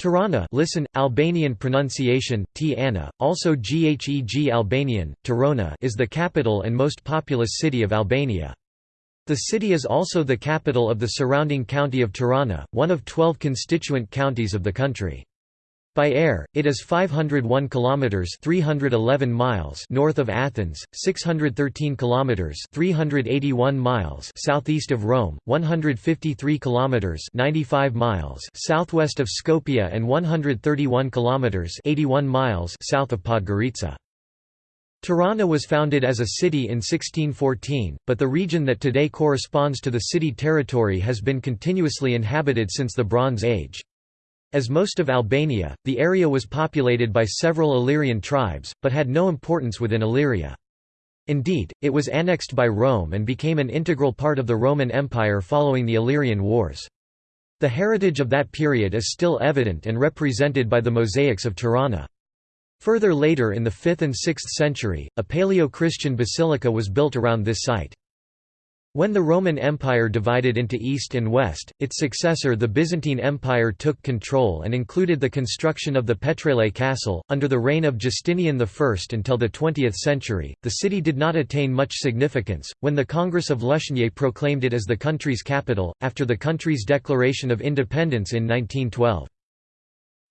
Tirana listen, Albanian pronunciation, T Anna, also Gheg Albanian, Tirana is the capital and most populous city of Albania. The city is also the capital of the surrounding county of Tirana, one of 12 constituent counties of the country. By air, it is 501 kilometers (311 miles) north of Athens, 613 kilometers (381 miles) southeast of Rome, 153 kilometers (95 miles) southwest of Skopje and 131 kilometers (81 miles) south of Podgorica. Tirana was founded as a city in 1614, but the region that today corresponds to the city territory has been continuously inhabited since the Bronze Age. As most of Albania, the area was populated by several Illyrian tribes, but had no importance within Illyria. Indeed, it was annexed by Rome and became an integral part of the Roman Empire following the Illyrian Wars. The heritage of that period is still evident and represented by the mosaics of Tirana. Further later in the 5th and 6th century, a Paleo-Christian basilica was built around this site. When the Roman Empire divided into East and West, its successor the Byzantine Empire took control and included the construction of the Petrele Castle. Under the reign of Justinian I until the 20th century, the city did not attain much significance, when the Congress of Lushnje proclaimed it as the country's capital, after the country's declaration of independence in 1912.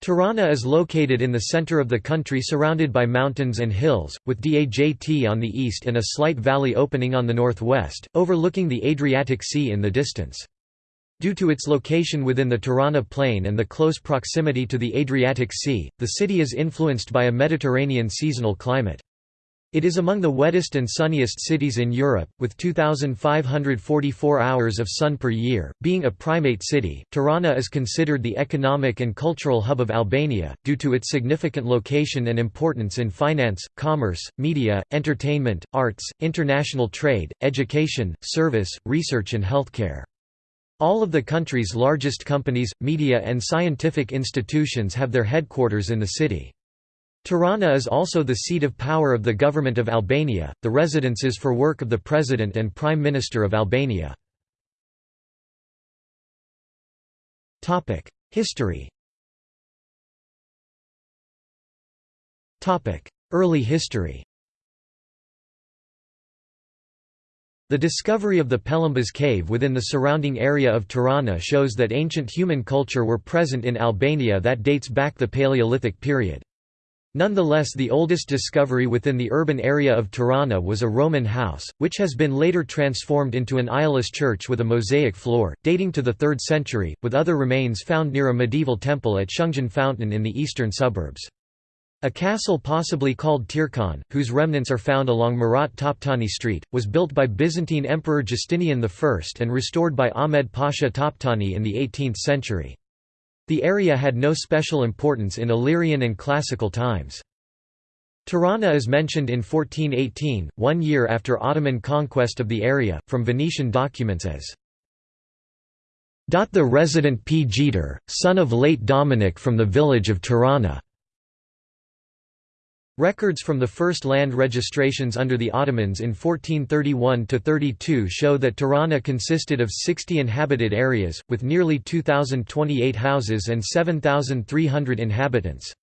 Tirana is located in the center of the country surrounded by mountains and hills, with Dajt on the east and a slight valley opening on the northwest, overlooking the Adriatic Sea in the distance. Due to its location within the Tirana Plain and the close proximity to the Adriatic Sea, the city is influenced by a Mediterranean seasonal climate. It is among the wettest and sunniest cities in Europe, with 2,544 hours of sun per year. Being a primate city, Tirana is considered the economic and cultural hub of Albania, due to its significant location and importance in finance, commerce, media, entertainment, arts, international trade, education, service, research, and healthcare. All of the country's largest companies, media, and scientific institutions have their headquarters in the city. Tirana is also the seat of power of the Government of Albania, the residences for work of the President and Prime Minister of Albania. History Early history The discovery of the Pelambas cave within the surrounding area of Tirana shows that ancient human culture were present in Albania that dates back the Paleolithic period. Nonetheless the oldest discovery within the urban area of Tirana was a Roman house, which has been later transformed into an aisleless church with a mosaic floor, dating to the 3rd century, with other remains found near a medieval temple at Shungjen Fountain in the eastern suburbs. A castle possibly called Tirkon, whose remnants are found along Murat Toptani Street, was built by Byzantine Emperor Justinian I and restored by Ahmed Pasha Toptani in the 18th century. The area had no special importance in Illyrian and classical times. Tirana is mentioned in 1418, one year after Ottoman conquest of the area, from Venetian documents as the resident P. Jeter, son of late Dominic from the village of Tirana. Records from the first land registrations under the Ottomans in 1431–32 show that Tirana consisted of 60 inhabited areas, with nearly 2,028 houses and 7,300 inhabitants.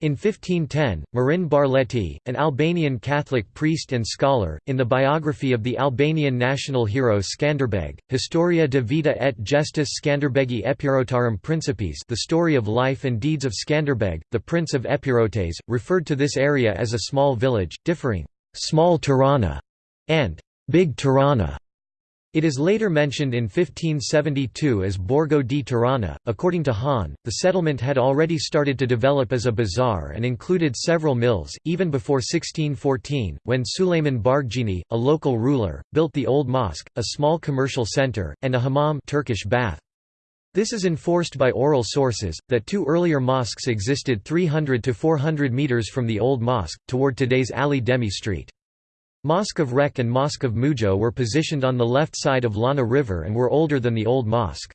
In 1510, Marin Barleti, an Albanian Catholic priest and scholar, in the biography of the Albanian national hero Skanderbeg, Historia de vita et gestis Skanderbegi Epirotarum Principes the story of life and deeds of Skanderbeg, the Prince of Epirotes, referred to this area as a small village, differing, "'Small Tirana' and "'Big Tirana' It is later mentioned in 1572 as Borgo di Tirana. According to Hahn, the settlement had already started to develop as a bazaar and included several mills, even before 1614, when Suleiman Bargjini, a local ruler, built the Old Mosque, a small commercial center, and a hammam Turkish bath. This is enforced by oral sources, that two earlier mosques existed 300 to 400 meters from the Old Mosque, toward today's Ali Demi Street. Mosque of Rek and Mosque of Mujo were positioned on the left side of Lana River and were older than the old mosque.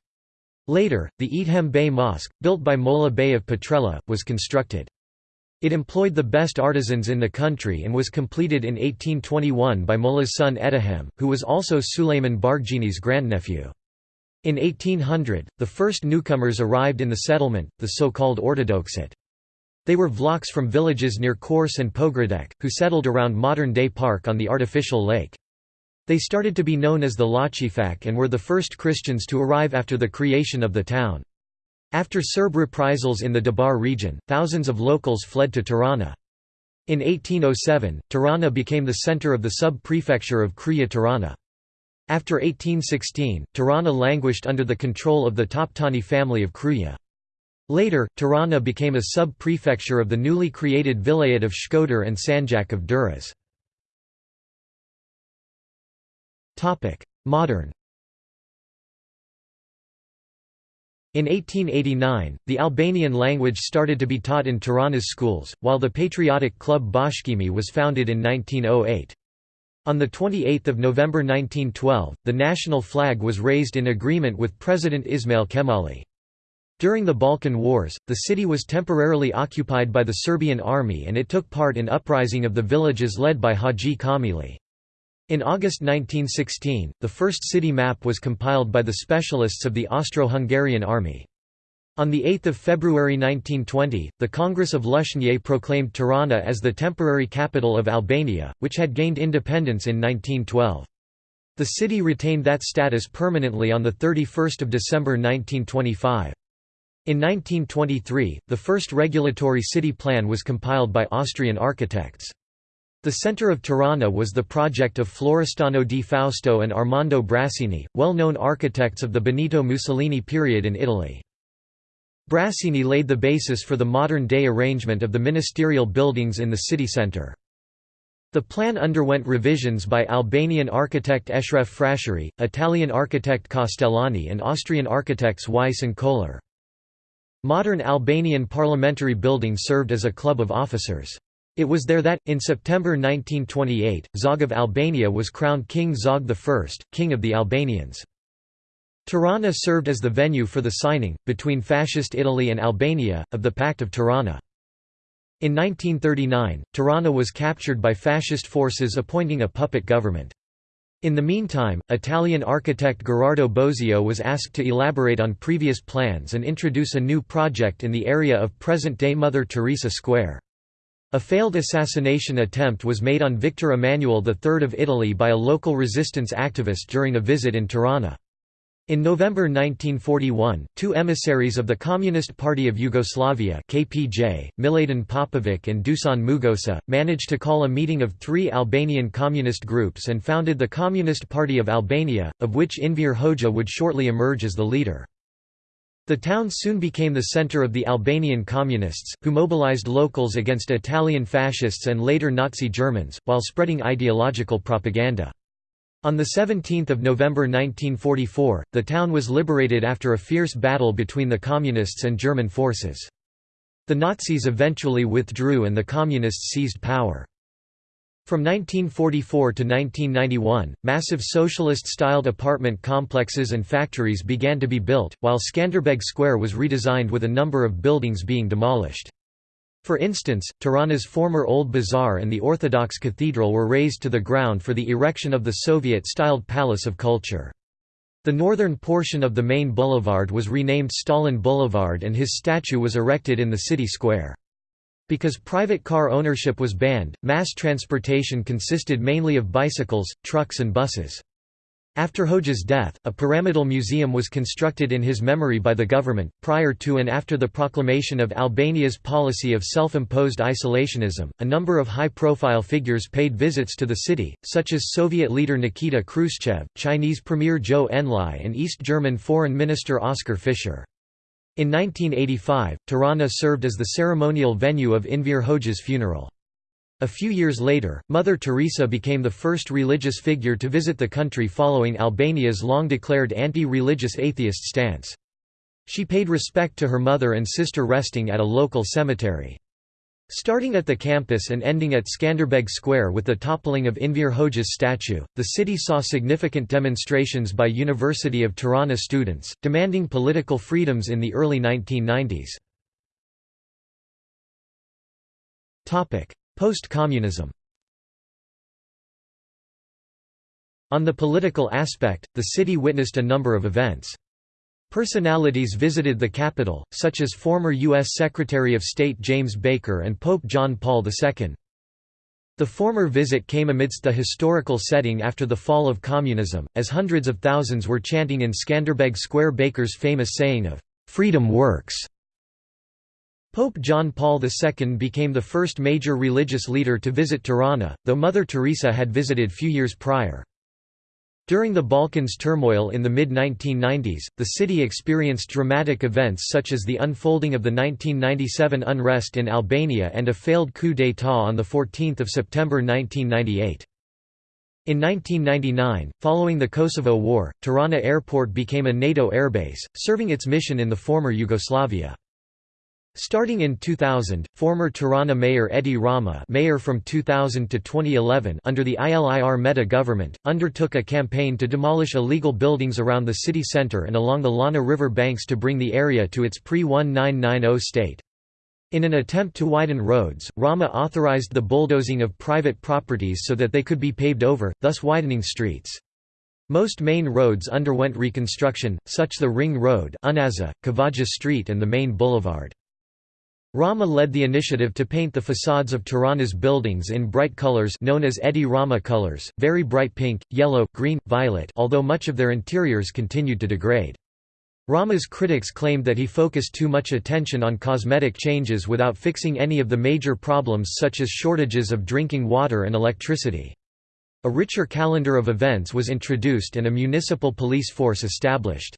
Later, the Edhem Bey Mosque, built by Molla Bey of Petrella, was constructed. It employed the best artisans in the country and was completed in 1821 by Molla's son Edhem, who was also Suleiman Bargjini's grandnephew. In 1800, the first newcomers arrived in the settlement, the so-called Ortodoxit. They were Vlachs from villages near Korçë and Pogradec, who settled around modern-day Park on the artificial lake. They started to be known as the Lachifak and were the first Christians to arrive after the creation of the town. After Serb reprisals in the Dabar region, thousands of locals fled to Tirana. In 1807, Tirana became the center of the sub-prefecture of Kruja Tirana. After 1816, Tirana languished under the control of the Toptani family of Kruja. Later, Tirana became a sub-prefecture of the newly created vilayet of Shkodër and Sanjak of Durrës. Modern In 1889, the Albanian language started to be taught in Tirana's schools, while the patriotic club Bashkimi was founded in 1908. On 28 November 1912, the national flag was raised in agreement with President Ismail Kemali. During the Balkan Wars, the city was temporarily occupied by the Serbian army and it took part in uprising of the villages led by Haji Kamili. In August 1916, the first city map was compiled by the specialists of the Austro-Hungarian army. On 8 February 1920, the Congress of Lushnje proclaimed Tirana as the temporary capital of Albania, which had gained independence in 1912. The city retained that status permanently on 31 December 1925. In 1923, the first regulatory city plan was compiled by Austrian architects. The center of Tirana was the project of Florestano di Fausto and Armando Brasini, well-known architects of the Benito Mussolini period in Italy. Brasini laid the basis for the modern-day arrangement of the ministerial buildings in the city centre. The plan underwent revisions by Albanian architect Eshref Frashëri, Italian architect Castellani and Austrian architects Weiss and Kohler. Modern Albanian parliamentary building served as a club of officers. It was there that, in September 1928, Zog of Albania was crowned King Zog I, King of the Albanians. Tirana served as the venue for the signing, between Fascist Italy and Albania, of the Pact of Tirana. In 1939, Tirana was captured by fascist forces appointing a puppet government. In the meantime, Italian architect Gherardo Bosio was asked to elaborate on previous plans and introduce a new project in the area of present-day Mother Teresa Square. A failed assassination attempt was made on Victor Emmanuel III of Italy by a local resistance activist during a visit in Tirana. In November 1941, two emissaries of the Communist Party of Yugoslavia KPJ, Miladin Popovic and Dusan Mugosa, managed to call a meeting of three Albanian communist groups and founded the Communist Party of Albania, of which Enver Hoxha would shortly emerge as the leader. The town soon became the center of the Albanian communists, who mobilized locals against Italian fascists and later Nazi Germans, while spreading ideological propaganda. On 17 November 1944, the town was liberated after a fierce battle between the Communists and German forces. The Nazis eventually withdrew and the Communists seized power. From 1944 to 1991, massive socialist-styled apartment complexes and factories began to be built, while Skanderbeg Square was redesigned with a number of buildings being demolished. For instance, Tirana's former Old Bazaar and the Orthodox Cathedral were razed to the ground for the erection of the Soviet-styled Palace of Culture. The northern portion of the main boulevard was renamed Stalin Boulevard and his statue was erected in the city square. Because private car ownership was banned, mass transportation consisted mainly of bicycles, trucks and buses. After Hoxha's death, a pyramidal museum was constructed in his memory by the government. Prior to and after the proclamation of Albania's policy of self imposed isolationism, a number of high profile figures paid visits to the city, such as Soviet leader Nikita Khrushchev, Chinese Premier Zhou Enlai, and East German Foreign Minister Oskar Fischer. In 1985, Tirana served as the ceremonial venue of Enver Hoxha's funeral. A few years later, Mother Teresa became the first religious figure to visit the country following Albania's long-declared anti-religious atheist stance. She paid respect to her mother and sister resting at a local cemetery. Starting at the campus and ending at Skanderbeg Square with the toppling of Enver Hoxha's statue, the city saw significant demonstrations by University of Tirana students, demanding political freedoms in the early 1990s. Post-communism On the political aspect, the city witnessed a number of events. Personalities visited the capital, such as former U.S. Secretary of State James Baker and Pope John Paul II. The former visit came amidst the historical setting after the fall of communism, as hundreds of thousands were chanting in Skanderbeg Square Baker's famous saying of, "'Freedom works'". Pope John Paul II became the first major religious leader to visit Tirana, though Mother Teresa had visited few years prior. During the Balkans turmoil in the mid-1990s, the city experienced dramatic events such as the unfolding of the 1997 unrest in Albania and a failed coup d'état on 14 September 1998. In 1999, following the Kosovo War, Tirana Airport became a NATO airbase, serving its mission in the former Yugoslavia. Starting in 2000, former Tirana Mayor Edi Rama mayor from 2000 to 2011 under the ILIR Meta government, undertook a campaign to demolish illegal buildings around the city centre and along the Lana River banks to bring the area to its pre-1990 state. In an attempt to widen roads, Rama authorized the bulldozing of private properties so that they could be paved over, thus widening streets. Most main roads underwent reconstruction, such the Ring Road Unaza, Kavaja Street and the main boulevard. Rama led the initiative to paint the facades of Tirana's buildings in bright colors known as Edi Rama colors, very bright pink, yellow, green, violet although much of their interiors continued to degrade. Rama's critics claimed that he focused too much attention on cosmetic changes without fixing any of the major problems such as shortages of drinking water and electricity. A richer calendar of events was introduced and a municipal police force established.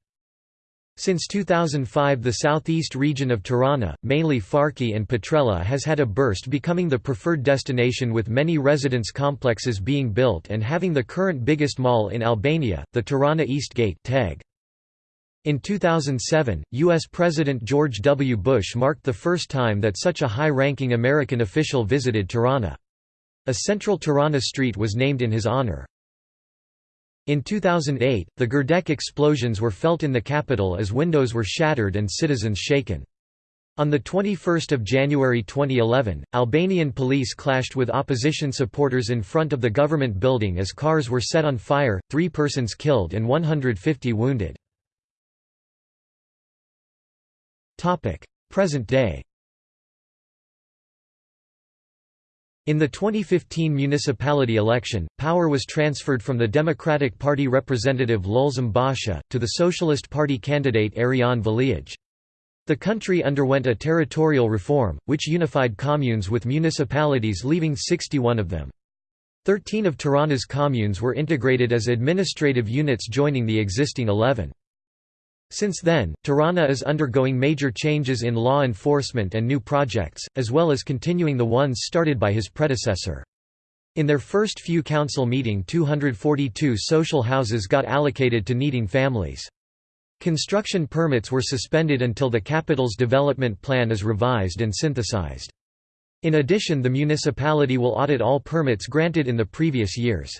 Since 2005 the southeast region of Tirana, mainly Farki and Petrella has had a burst becoming the preferred destination with many residence complexes being built and having the current biggest mall in Albania, the Tirana East Gate. In 2007, U.S. President George W. Bush marked the first time that such a high-ranking American official visited Tirana. A central Tirana street was named in his honor. In 2008, the Gërdec explosions were felt in the capital as windows were shattered and citizens shaken. On 21 January 2011, Albanian police clashed with opposition supporters in front of the government building as cars were set on fire, three persons killed and 150 wounded. Present day In the 2015 municipality election, power was transferred from the Democratic Party representative Lulzim Basha, to the Socialist Party candidate Erion Veliaj. The country underwent a territorial reform, which unified communes with municipalities leaving 61 of them. Thirteen of Tirana's communes were integrated as administrative units joining the existing 11. Since then, Tirana is undergoing major changes in law enforcement and new projects, as well as continuing the ones started by his predecessor. In their first few council meeting 242 social houses got allocated to needing families. Construction permits were suspended until the capital's development plan is revised and synthesized. In addition the municipality will audit all permits granted in the previous years.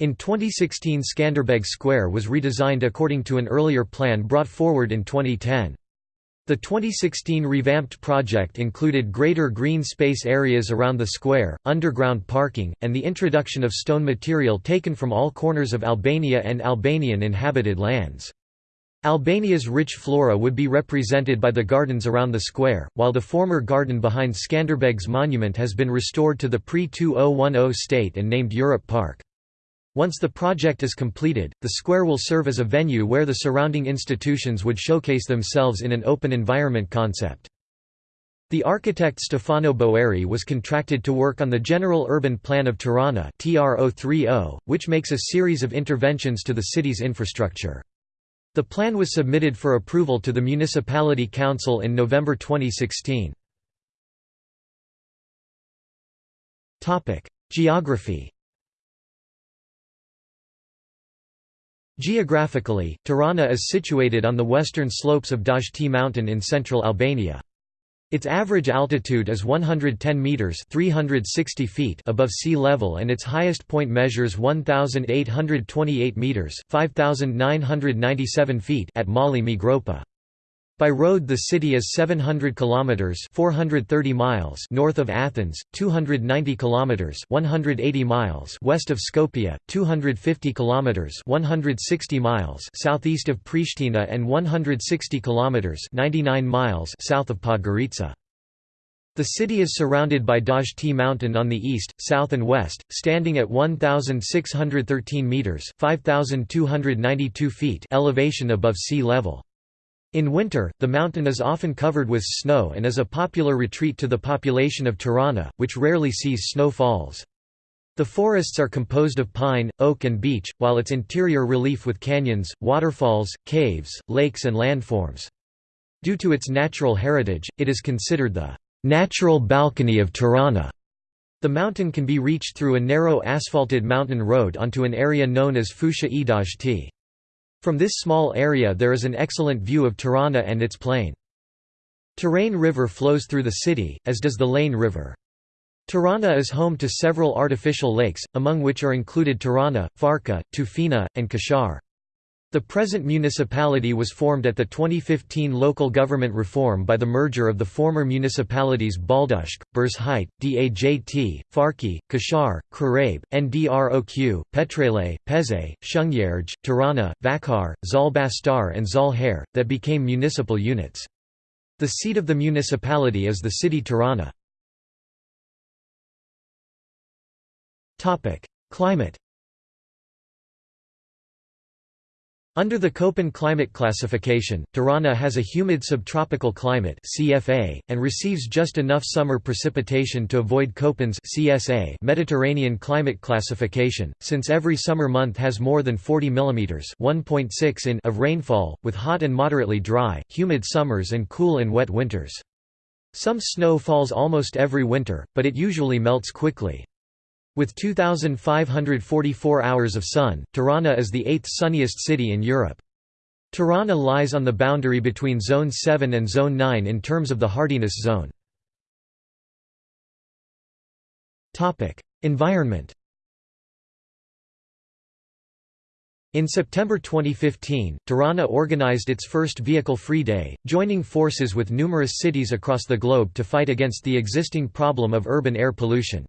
In 2016 Skanderbeg Square was redesigned according to an earlier plan brought forward in 2010. The 2016 revamped project included greater green space areas around the square, underground parking, and the introduction of stone material taken from all corners of Albania and Albanian inhabited lands. Albania's rich flora would be represented by the gardens around the square, while the former garden behind Skanderbeg's monument has been restored to the pre-2010 state and named Europe Park. Once the project is completed, the square will serve as a venue where the surrounding institutions would showcase themselves in an open environment concept. The architect Stefano Boeri was contracted to work on the General Urban Plan of Tirana which makes a series of interventions to the city's infrastructure. The plan was submitted for approval to the Municipality Council in November 2016. Geography Geographically, Tirana is situated on the western slopes of Dajti mountain in central Albania. Its average altitude is 110 meters (360 feet) above sea level and its highest point measures 1828 meters (5997 feet) at Mali me Gropa. By road the city is 700 kilometers 430 miles north of Athens, 290 kilometers 180 miles west of Skopje, 250 kilometers 160 miles southeast of Pristina and 160 kilometers 99 miles south of Podgorica. The city is surrounded by Dajti mountain on the east, south and west, standing at 1613 meters, 5292 feet elevation above sea level. In winter, the mountain is often covered with snow and is a popular retreat to the population of Tirana, which rarely sees snow falls. The forests are composed of pine, oak and beech, while its interior relief with canyons, waterfalls, caves, lakes and landforms. Due to its natural heritage, it is considered the natural balcony of Tirana. The mountain can be reached through a narrow asphalted mountain road onto an area known as Fusha e Dajti. From this small area there is an excellent view of Tirana and its plain. Tirane River flows through the city, as does the Lana River. Tirana is home to several artificial lakes, among which are included Tirana, Farka, Tufina, and Kashar. The present municipality was formed at the 2015 local government reform by the merger of the former municipalities Baldushk, Bërzhitë, Dajt, Farki, Kashar, Krrabë, Ndroq, Petrele, Peze, Shëngjergj, Tirana, Vaqarr, Zall-Bastar and Zall-Herr, that became municipal units. The seat of the municipality is the city Tirana. Climate Under the Köppen climate classification, Tirana has a humid subtropical climate CFA, and receives just enough summer precipitation to avoid Köppen's CSA Mediterranean climate classification, since every summer month has more than 40 mm 1.6 in of rainfall, with hot and moderately dry, humid summers and cool and wet winters. Some snow falls almost every winter, but it usually melts quickly. With 2,544 hours of sun, Tirana is the eighth sunniest city in Europe. Tirana lies on the boundary between Zone 7 and Zone 9 in terms of the hardiness zone. Environment In September 2015, Tirana organized its first vehicle-free day, joining forces with numerous cities across the globe to fight against the existing problem of urban air pollution.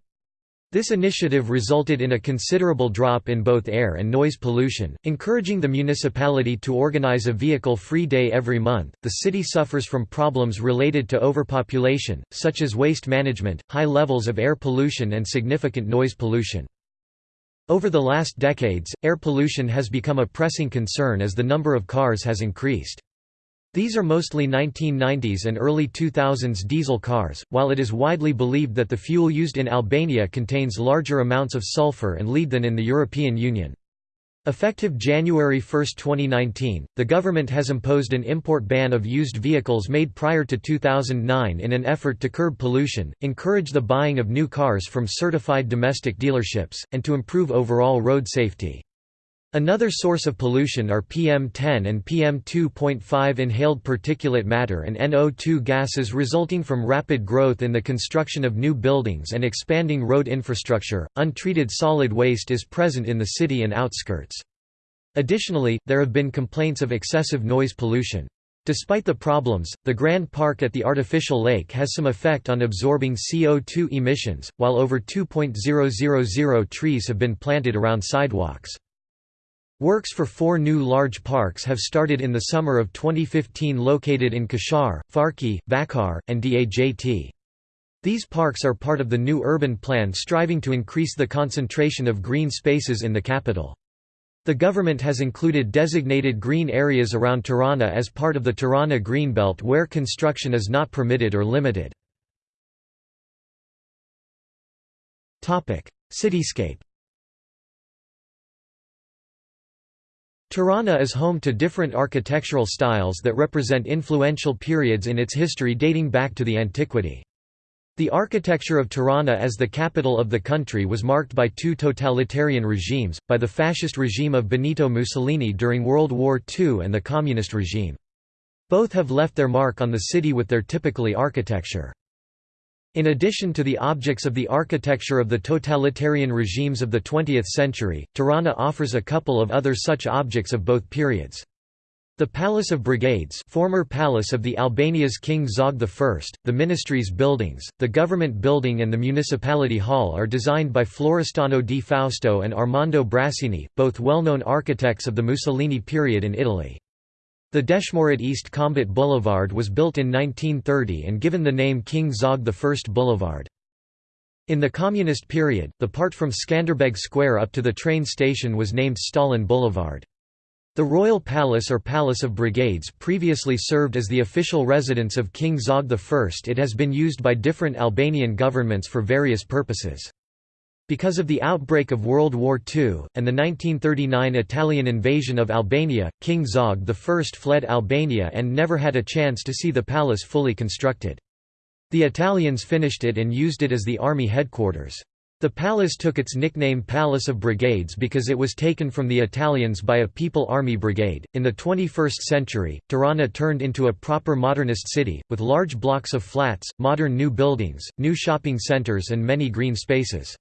This initiative resulted in a considerable drop in both air and noise pollution, encouraging the municipality to organize a vehicle-free day every month. The city suffers from problems related to overpopulation, such as waste management, high levels of air pollution and significant noise pollution. Over the last decades, air pollution has become a pressing concern as the number of cars has increased. These are mostly 1990s and early 2000s diesel cars, while it is widely believed that the fuel used in Albania contains larger amounts of sulfur and lead than in the European Union. Effective January 1, 2019, the government has imposed an import ban of used vehicles made prior to 2009 in an effort to curb pollution, encourage the buying of new cars from certified domestic dealerships, and to improve overall road safety. Another source of pollution are PM10 and PM2.5 inhaled particulate matter and NO2 gases resulting from rapid growth in the construction of new buildings and expanding road infrastructure. Untreated solid waste is present in the city and outskirts. Additionally, there have been complaints of excessive noise pollution. Despite the problems, the Grand Park at the artificial lake has some effect on absorbing CO2 emissions, while over 2.000 trees have been planted around sidewalks. Works for four new large parks have started in the summer of 2015 located in Kashar, Farki, Vaqarr, and Dajt. These parks are part of the new urban plan striving to increase the concentration of green spaces in the capital. The government has included designated green areas around Tirana as part of the Tirana Greenbelt where construction is not permitted or limited. Cityscape Tirana is home to different architectural styles that represent influential periods in its history dating back to the antiquity. The architecture of Tirana as the capital of the country was marked by two totalitarian regimes, by the fascist regime of Benito Mussolini during World War II and the communist regime. Both have left their mark on the city with their typically architecture. In addition to the objects of the architecture of the totalitarian regimes of the 20th century, Tirana offers a couple of other such objects of both periods. The Palace of Brigades former palace of the Albania's King Zog I, the ministry's buildings, the government building and the municipality hall are designed by Florestano di Fausto and Armando Brasini, both well-known architects of the Mussolini period in Italy. The Deshmorad East Combat Boulevard was built in 1930 and given the name King Zog I Boulevard. In the Communist period, the part from Skanderbeg Square up to the train station was named Stalin Boulevard. The Royal Palace or Palace of Brigades previously served as the official residence of King Zog I. It has been used by different Albanian governments for various purposes. Because of the outbreak of World War II, and the 1939 Italian invasion of Albania, King Zog I fled Albania and never had a chance to see the palace fully constructed. The Italians finished it and used it as the army headquarters. The palace took its nickname Palace of Brigades because it was taken from the Italians by a People Army Brigade. In the 21st century, Tirana turned into a proper modernist city, with large blocks of flats, modern new buildings, new shopping centres, and many green spaces.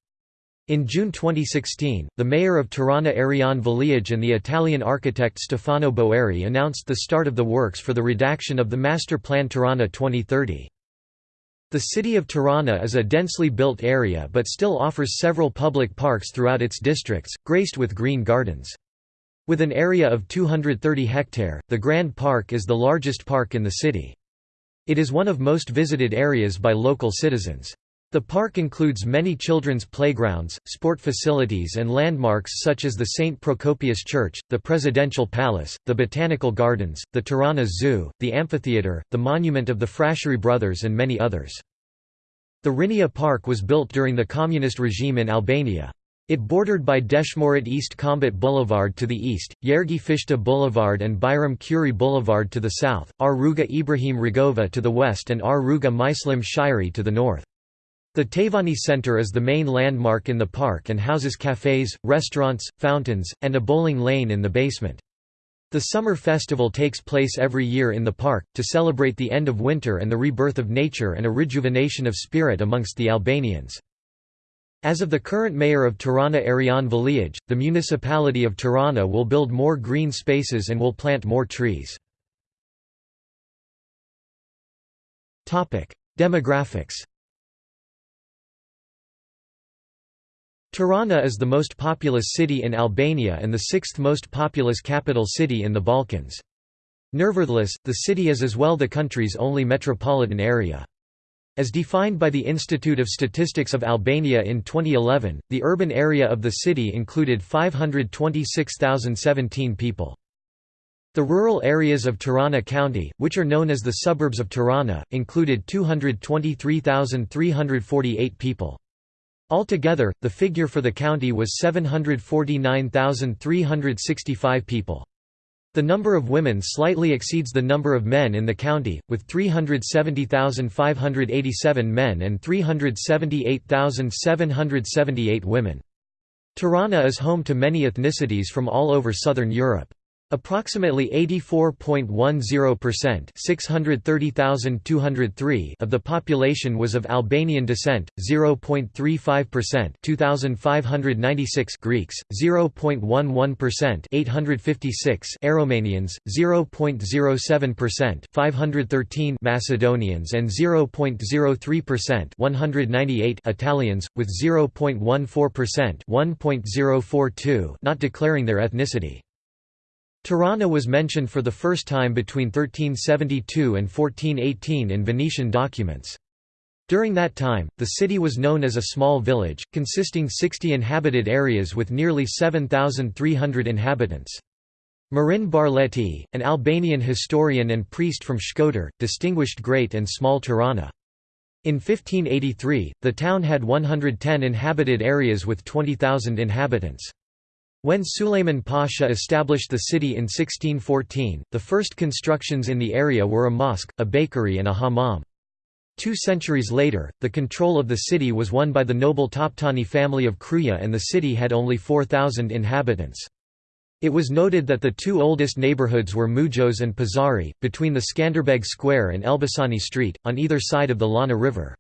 In June 2016, the mayor of Tirana Erion Veliaj and the Italian architect Stefano Boeri announced the start of the works for the redaction of the Master Plan Tirana 2030. The city of Tirana is a densely built area but still offers several public parks throughout its districts, graced with green gardens. With an area of 230 hectare, the Grand Park is the largest park in the city. It is one of most visited areas by local citizens. The park includes many children's playgrounds, sport facilities and landmarks such as the St. Procopius Church, the Presidential Palace, the Botanical Gardens, the Tirana Zoo, the amphitheatre, the monument of the Frashëri Brothers and many others. The Rinia Park was built during the communist regime in Albania. It bordered by Deshmorad East Combat Boulevard to the east, Gjergj Fishta Boulevard and Bajram Curri Boulevard to the south, R. Rruga Ibrahim Rugova to the west and R. Rruga Myslym Shyri to the north. The Taivani Center is the main landmark in the park and houses cafes, restaurants, fountains, and a bowling lane in the basement. The summer festival takes place every year in the park, to celebrate the end of winter and the rebirth of nature and a rejuvenation of spirit amongst the Albanians. As of the current mayor of Tirana Erion Veliaj, the municipality of Tirana will build more green spaces and will plant more trees. Demographics Tirana is the most populous city in Albania and the sixth most populous capital city in the Balkans. Nevertheless, the city is as well the country's only metropolitan area. As defined by the Institute of Statistics of Albania in 2011, the urban area of the city included 526,017 people. The rural areas of Tirana County, which are known as the suburbs of Tirana, included 223,348 people. Altogether, the figure for the county was 749,365 people. The number of women slightly exceeds the number of men in the county, with 370,587 men and 378,778 women. Tirana is home to many ethnicities from all over southern Europe. Approximately 84.10% 630,203 of the population was of Albanian descent, 0.35% 2,596 Greeks, 0.11% 856 Aromanians, 0.07% 513 Macedonians and 0.03% 198 Italians, with 0.14% 1.042 not declaring their ethnicity. Tirana was mentioned for the first time between 1372 and 1418 in Venetian documents. During that time, the city was known as a small village, consisting 60 inhabited areas with nearly 7,300 inhabitants. Marin Barleti, an Albanian historian and priest from Shkodër, distinguished Great and Small Tirana. In 1583, the town had 110 inhabited areas with 20,000 inhabitants. When Suleiman Pasha established the city in 1614, the first constructions in the area were a mosque, a bakery and a hammam. Two centuries later, the control of the city was won by the noble Toptani family of Kruja and the city had only 4,000 inhabitants. It was noted that the two oldest neighborhoods were Mujos and Pazari, between the Skanderbeg Square and Elbasani Street, on either side of the Lana River.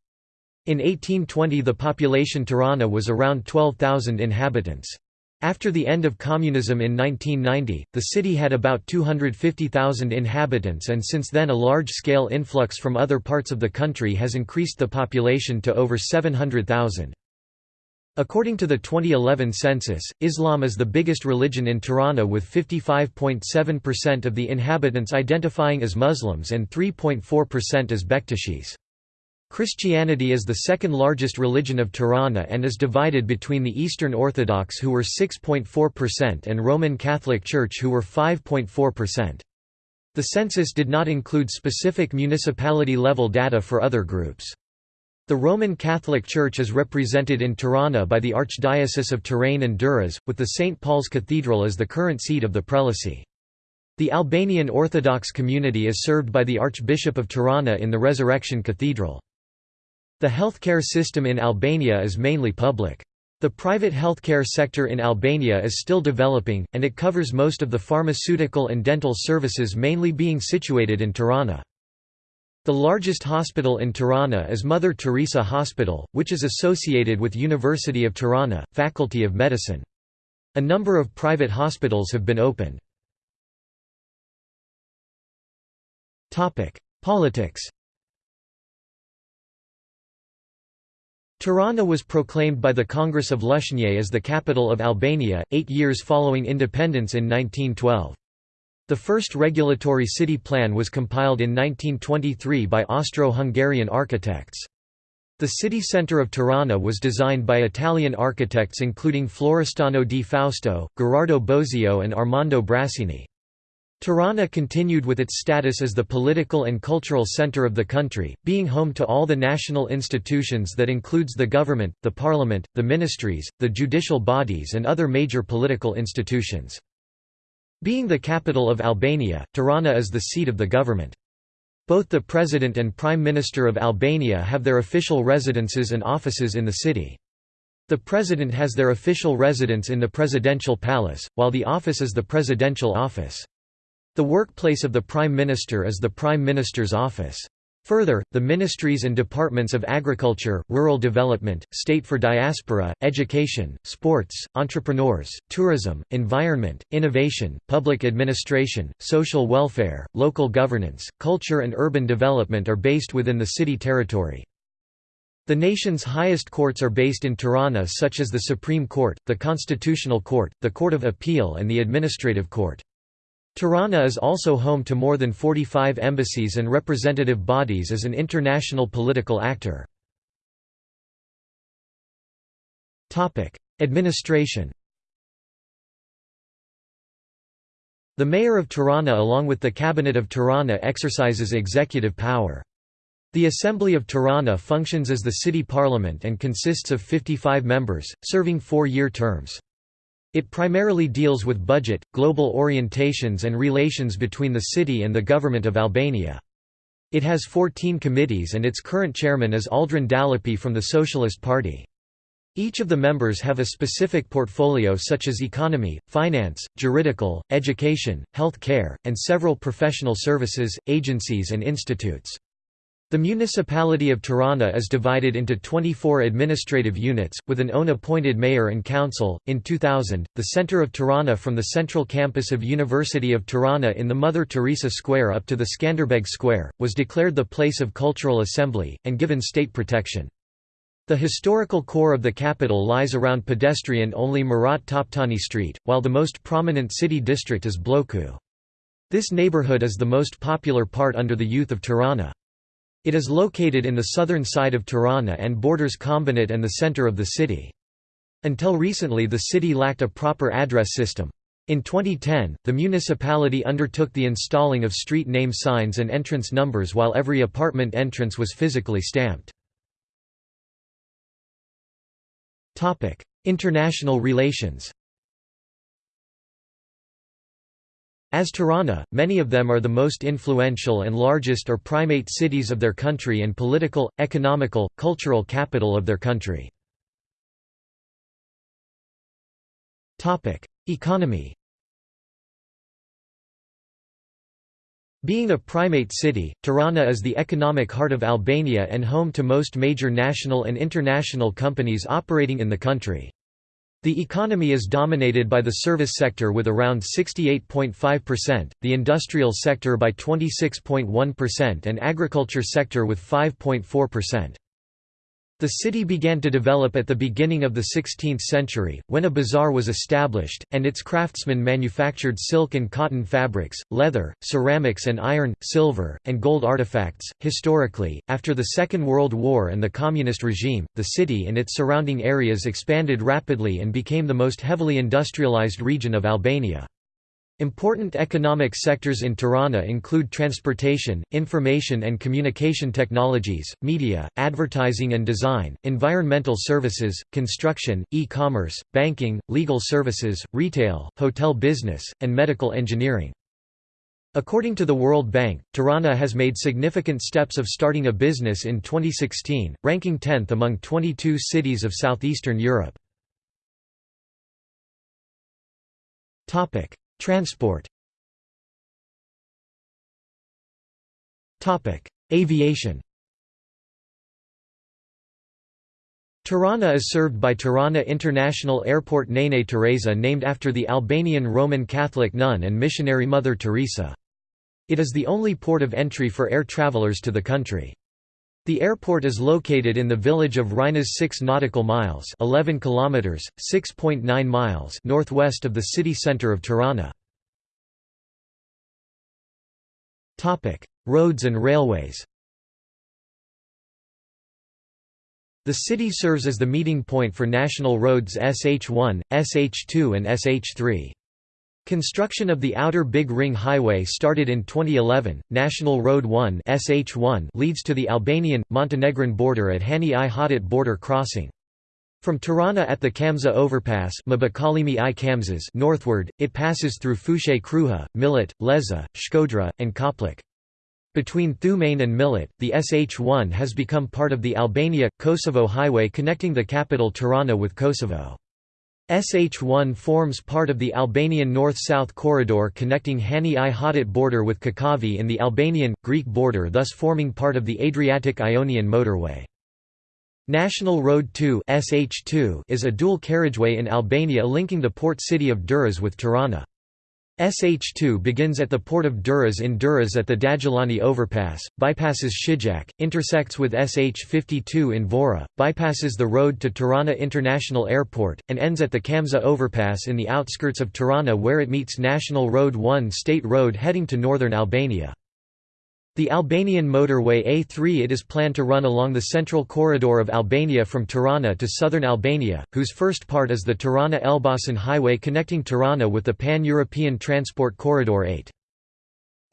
In 1820 the population Tirana was around 12,000 inhabitants. After the end of communism in 1990, the city had about 250,000 inhabitants and since then a large-scale influx from other parts of the country has increased the population to over 700,000. According to the 2011 census, Islam is the biggest religion in Tirana with 55.7% of the inhabitants identifying as Muslims and 3.4% as Bektashis. Christianity is the second largest religion of Tirana and is divided between the Eastern Orthodox who were 6.4% and Roman Catholic Church who were 5.4%. The census did not include specific municipality-level data for other groups. The Roman Catholic Church is represented in Tirana by the Archdiocese of Tirana and Durrës, with the St. Paul's Cathedral as the current seat of the prelacy. The Albanian Orthodox community is served by the Archbishop of Tirana in the Resurrection Cathedral. The healthcare system in Albania is mainly public. The private healthcare sector in Albania is still developing, and it covers most of the pharmaceutical and dental services mainly being situated in Tirana. The largest hospital in Tirana is Mother Teresa Hospital, which is associated with University of Tirana, Faculty of Medicine. A number of private hospitals have been opened. Politics Tirana was proclaimed by the Congress of Lushnje as the capital of Albania, eight years following independence in 1912. The first regulatory city plan was compiled in 1923 by Austro-Hungarian architects. The city centre of Tirana was designed by Italian architects including Florestano di Fausto, Gherardo Bosio and Armando Brasini. Tirana continued with its status as the political and cultural center of the country, being home to all the national institutions that includes the government, the parliament, the ministries, the judicial bodies and other major political institutions. Being the capital of Albania, Tirana is the seat of the government. Both the President and Prime Minister of Albania have their official residences and offices in the city. The President has their official residence in the Presidential Palace, while the office is the Presidential Office. The workplace of the Prime Minister is the Prime Minister's office. Further, the ministries and departments of agriculture, rural development, state for diaspora, education, sports, entrepreneurs, tourism, environment, innovation, public administration, social welfare, local governance, culture and urban development are based within the city territory. The nation's highest courts are based in Tirana such as the Supreme Court, the Constitutional Court, the Court of Appeal and the Administrative Court. Tirana is also home to more than 45 embassies and representative bodies as an international political actor. Administration The mayor of Tirana along with the cabinet of Tirana exercises executive power. The Assembly of Tirana functions as the city parliament and consists of 55 members, serving four-year terms. It primarily deals with budget, global orientations and relations between the city and the government of Albania. It has 14 committees and its current chairman is Aldrin Dalipi from the Socialist Party. Each of the members have a specific portfolio such as economy, finance, juridical, education, health care, and several professional services, agencies and institutes. The municipality of Tirana is divided into 24 administrative units, with an own appointed mayor and council. In 2000, the center of Tirana from the central campus of University of Tirana in the Mother Teresa Square up to the Skanderbeg Square, was declared the place of cultural assembly, and given state protection. The historical core of the capital lies around pedestrian-only Murat Toptani Street, while the most prominent city district is Bloku. This neighborhood is the most popular part under the youth of Tirana. It is located in the southern side of Tirana and borders Kombinat and the center of the city. Until recently the city lacked a proper address system. In 2010, the municipality undertook the installing of street name signs and entrance numbers while every apartment entrance was physically stamped. International relations As Tirana, many of them are the most influential and largest or primate cities of their country and political, economical, cultural capital of their country. Economy Being a primate city, Tirana is the economic heart of Albania and home to most major national and international companies operating in the country. The economy is dominated by the service sector with around 68.5%, the industrial sector by 26.1% and agriculture sector with 5.4%. The city began to develop at the beginning of the 16th century, when a bazaar was established, and its craftsmen manufactured silk and cotton fabrics, leather, ceramics, and iron, silver, and gold artifacts. Historically, after the Second World War and the Communist regime, the city and its surrounding areas expanded rapidly and became the most heavily industrialized region of Albania. Important economic sectors in Tirana include transportation, information and communication technologies, media, advertising and design, environmental services, construction, e-commerce, banking, legal services, retail, hotel business, and medical engineering. According to the World Bank, Tirana has made significant steps of starting a business in 2016, ranking 10th among 22 cities of southeastern Europe. Transport Aviation Tirana is served by Tirana International Airport Nene Teresa named after the Albanian Roman Catholic nun and missionary Mother Teresa. It is the only port of entry for air travelers to the country. The airport is located in the village of Rhinas 6 nautical miles 11 kilometers, 6.9 miles northwest of the city center of Tirana. Roads and railways The city serves as the meeting point for national roads SH1, SH2 and SH3. Construction of the Outer Big Ring Highway started in 2011. National Road 1 (SH1) leads to the Albanian-Montenegrin border at Hani i Hadit border crossing. From Tirana at the Kamza overpass northward, it passes through Fushë Kruja, Milot, Leza, Shkodra, and Koplik. Between Thumain and Milot, the SH1 has become part of the Albania-Kosovo highway connecting the capital Tirana with Kosovo. SH1 forms part of the Albanian north-south corridor connecting Hani i Hadit border with Kakavi in the Albanian-Greek border thus forming part of the Adriatic-Ionian motorway. National Road 2 SH2 is a dual carriageway in Albania linking the port city of Durrës with Tirana. SH2 begins at the port of Durrës in Durrës at the Dajlani overpass, bypasses Shijak, intersects with SH52 in Vora, bypasses the road to Tirana International Airport, and ends at the Kamza overpass in the outskirts of Tirana where it meets National Road 1 state road heading to northern Albania. The Albanian motorway A3 it is planned to run along the central corridor of Albania from Tirana to southern Albania, whose first part is the Tirana-Elbasan highway connecting Tirana with the Pan-European Transport Corridor 8.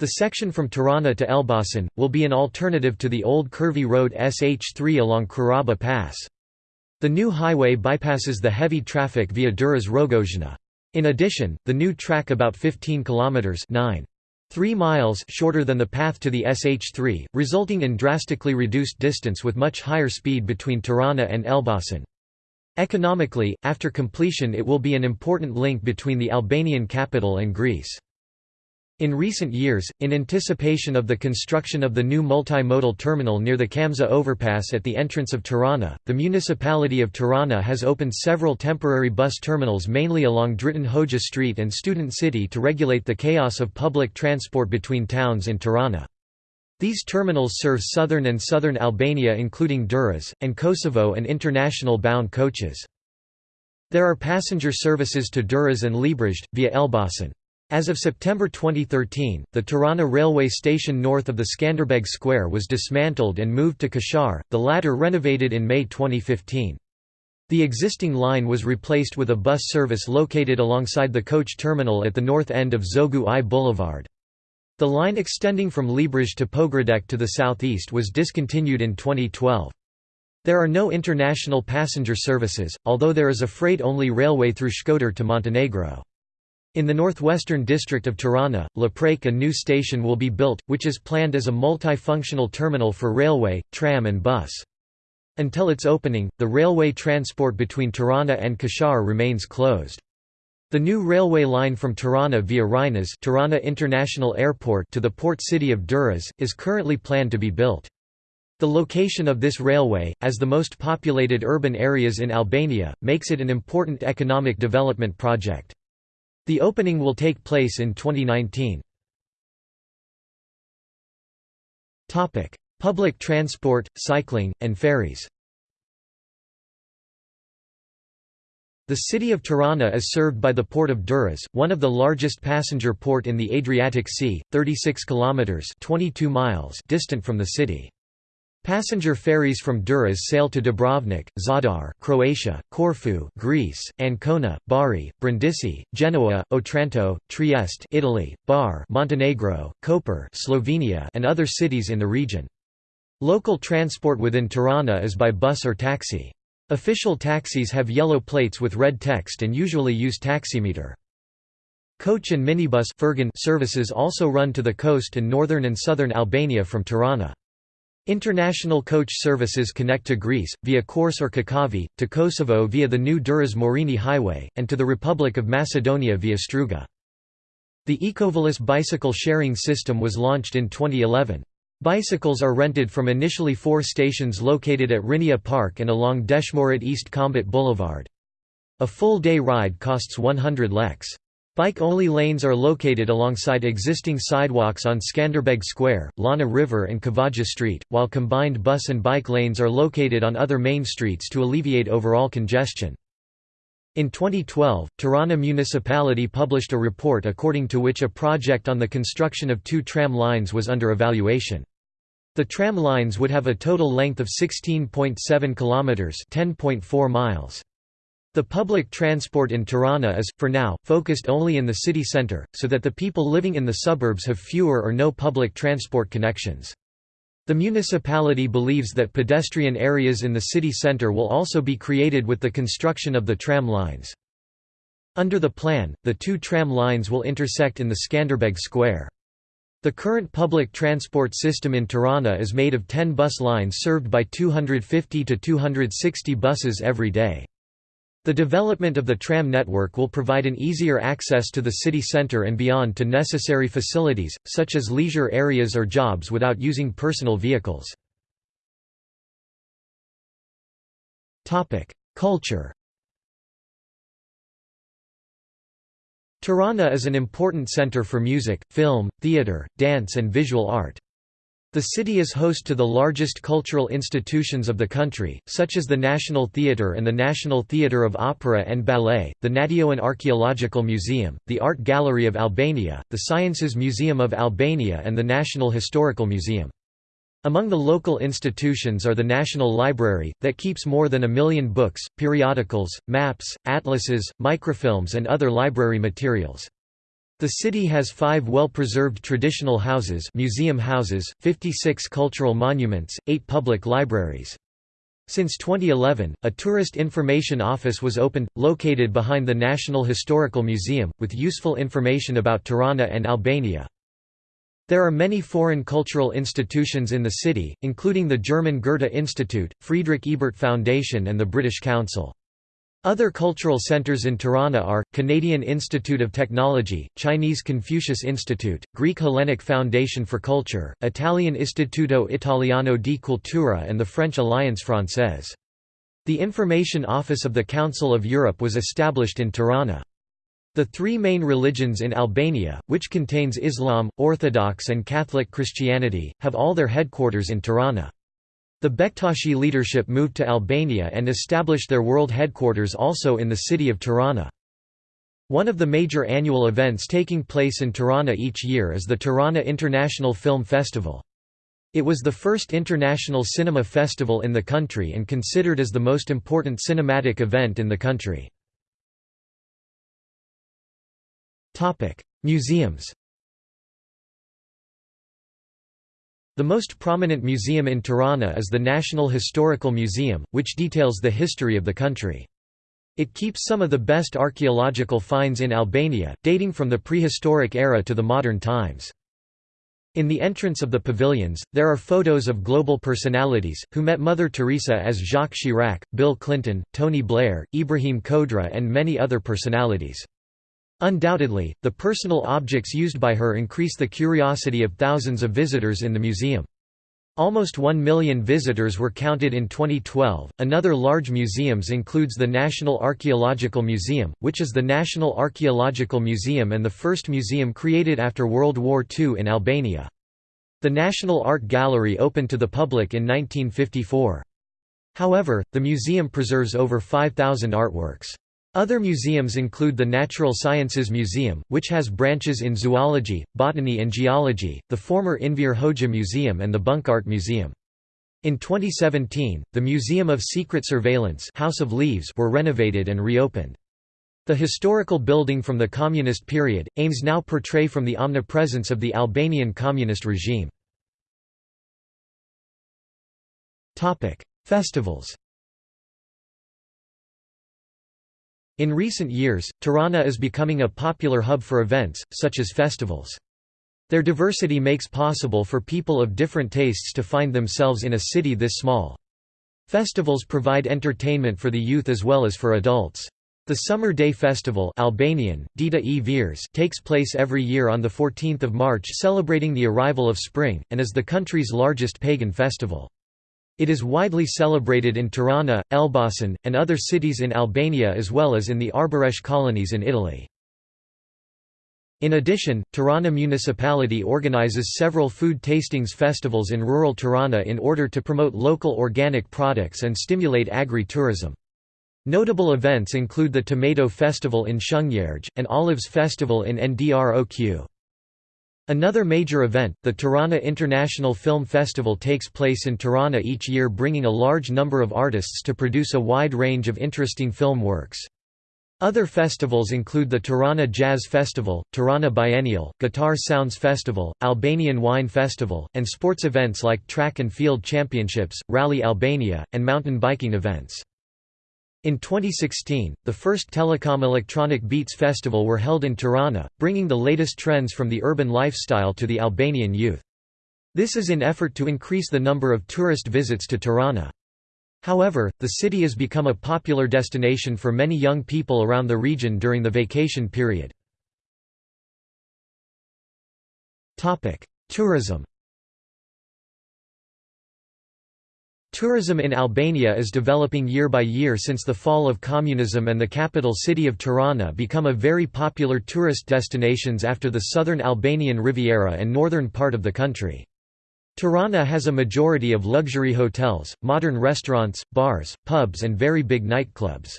The section from Tirana to Elbasan, will be an alternative to the old curvy road SH3 along Krraba Pass. The new highway bypasses the heavy traffic via Durrës Rogozhina. In addition, the new track about 15 kilometers 9 3 miles shorter than the path to the SH3, resulting in drastically reduced distance with much higher speed between Tirana and Elbasan. Economically, after completion it will be an important link between the Albanian capital and Greece. In recent years, in anticipation of the construction of the new multimodal terminal near the Kamza overpass at the entrance of Tirana, the municipality of Tirana has opened several temporary bus terminals mainly along Dritan Hoxha Street and Student City to regulate the chaos of public transport between towns in Tirana. These terminals serve southern and southern Albania including Durrës, and Kosovo and international bound coaches. There are passenger services to Durrës and Librazhde, via Elbasan. As of September 2013, the Tirana railway station north of the Skanderbeg Square was dismantled and moved to Kashar, the latter renovated in May 2015. The existing line was replaced with a bus service located alongside the coach terminal at the north end of Zogu I Boulevard. The line extending from Librazhde to Pogradec to the southeast was discontinued in 2012. There are no international passenger services, although there is a freight-only railway through Shkodër to Montenegro. In the northwestern district of Tirana, Laprake a new station will be built, which is planned as a multifunctional terminal for railway, tram and bus. Until its opening, the railway transport between Tirana and Kashar remains closed. The new railway line from Tirana via Rhinas Tirana International Airport to the port city of Durrës, is currently planned to be built. The location of this railway, as the most populated urban areas in Albania, makes it an important economic development project. The opening will take place in 2019. Public transport, cycling, and ferries The city of Tirana is served by the port of Durrës, one of the largest passenger port in the Adriatic Sea, 36 kilometers (22 miles) distant from the city. Passenger ferries from Durrës sail to Dubrovnik, Zadar, Croatia, Corfu, Greece, Ancona, Bari, Brindisi, Genoa, Otranto, Trieste, Italy, Bar, Montenegro, Koper, Slovenia, and other cities in the region. Local transport within Tirana is by bus or taxi. Official taxis have yellow plates with red text and usually use taximeter. Coach and minibus services also run to the coast and northern and southern Albania from Tirana. International coach services connect to Greece, via Korçë or Kakavi, to Kosovo via the new Durrës-Morini highway, and to the Republic of Macedonia via Struga. The Ecovolis bicycle sharing system was launched in 2011. Bicycles are rented from initially four stations located at Rinia Park and along Deshmorët East Combat Boulevard. A full-day ride costs 100 leks. Bike-only lanes are located alongside existing sidewalks on Skanderbeg Square, Lana River and Kavaja Street, while combined bus and bike lanes are located on other main streets to alleviate overall congestion. In 2012, Tirana municipality published a report according to which a project on the construction of two tram lines was under evaluation. The tram lines would have a total length of 16.7 kilometers, 10.4 miles. The public transport in Tirana is, for now, focused only in the city centre, so that the people living in the suburbs have fewer or no public transport connections. The municipality believes that pedestrian areas in the city centre will also be created with the construction of the tram lines. Under the plan, the two tram lines will intersect in the Skanderbeg Square. The current public transport system in Tirana is made of 10 bus lines served by 250 to 260 buses every day. The development of the tram network will provide an easier access to the city centre and beyond to necessary facilities, such as leisure areas or jobs without using personal vehicles. Culture Tirana is an important centre for music, film, theatre, dance and visual art. The city is host to the largest cultural institutions of the country, such as the National Theatre and the National Theatre of Opera and Ballet, the National Archaeological Museum, the Art Gallery of Albania, the Sciences Museum of Albania and the National Historical Museum. Among the local institutions are the National Library, that keeps more than a million books, periodicals, maps, atlases, microfilms and other library materials. The city has five well-preserved traditional houses museum houses, 56 cultural monuments, eight public libraries. Since 2011, a tourist information office was opened, located behind the National Historical Museum, with useful information about Tirana and Albania. There are many foreign cultural institutions in the city, including the German Goethe Institute, Friedrich Ebert Foundation and the British Council. Other cultural centers in Tirana are, Canadian Institute of Technology, Chinese Confucius Institute, Greek Hellenic Foundation for Culture, Italian Istituto Italiano di Cultura and the French Alliance Française. The Information Office of the Council of Europe was established in Tirana. The three main religions in Albania, which contains Islam, Orthodox and Catholic Christianity, have all their headquarters in Tirana. The Bektashi leadership moved to Albania and established their world headquarters also in the city of Tirana. One of the major annual events taking place in Tirana each year is the Tirana International Film Festival. It was the first international cinema festival in the country and considered as the most important cinematic event in the country. Museums The most prominent museum in Tirana is the National Historical Museum, which details the history of the country. It keeps some of the best archaeological finds in Albania, dating from the prehistoric era to the modern times. In the entrance of the pavilions, there are photos of global personalities, who met Mother Teresa as Jacques Chirac, Bill Clinton, Tony Blair, Ibrahim Kodra and many other personalities. Undoubtedly, the personal objects used by her increase the curiosity of thousands of visitors in the museum. Almost 1 million visitors were counted in 2012. Another large museums includes the National Archaeological Museum, which is the national archaeological museum and the first museum created after World War II in Albania. The National Art Gallery opened to the public in 1954. However, the museum preserves over 5,000 artworks. Other museums include the Natural Sciences Museum, which has branches in zoology, botany and geology, the former Enver Hoxha Museum and the Bunkart Museum. In 2017, the Museum of Secret Surveillance House of Leaves were renovated and reopened. The historical building from the communist period, aims now portray from the omnipresence of the Albanian communist regime. Festivals In recent years, Tirana is becoming a popular hub for events, such as festivals. Their diversity makes possible for people of different tastes to find themselves in a city this small. Festivals provide entertainment for the youth as well as for adults. The Summer Day Festival Albanian, Dita e Veres takes place every year on 14 March celebrating the arrival of spring, and is the country's largest pagan festival. It is widely celebrated in Tirana, Elbasan, and other cities in Albania as well as in the Arbëresh colonies in Italy. In addition, Tirana municipality organizes several food tastings festivals in rural Tirana in order to promote local organic products and stimulate agri-tourism. Notable events include the Tomato Festival in Shëngjergj, and Olives Festival in Ndroq. Another major event, the Tirana International Film Festival takes place in Tirana each year bringing a large number of artists to produce a wide range of interesting film works. Other festivals include the Tirana Jazz Festival, Tirana Biennial, Guitar Sounds Festival, Albanian Wine Festival, and sports events like track and field championships, Rally Albania, and mountain biking events. In 2016, the first Telecom Electronic Beats Festival were held in Tirana, bringing the latest trends from the urban lifestyle to the Albanian youth. This is in effort to increase the number of tourist visits to Tirana. However, the city has become a popular destination for many young people around the region during the vacation period. Tourism Tourism in Albania is developing year by year since the fall of communism and the capital city of Tirana become a very popular tourist destinations after the southern Albanian Riviera and northern part of the country. Tirana has a majority of luxury hotels, modern restaurants, bars, pubs and very big nightclubs.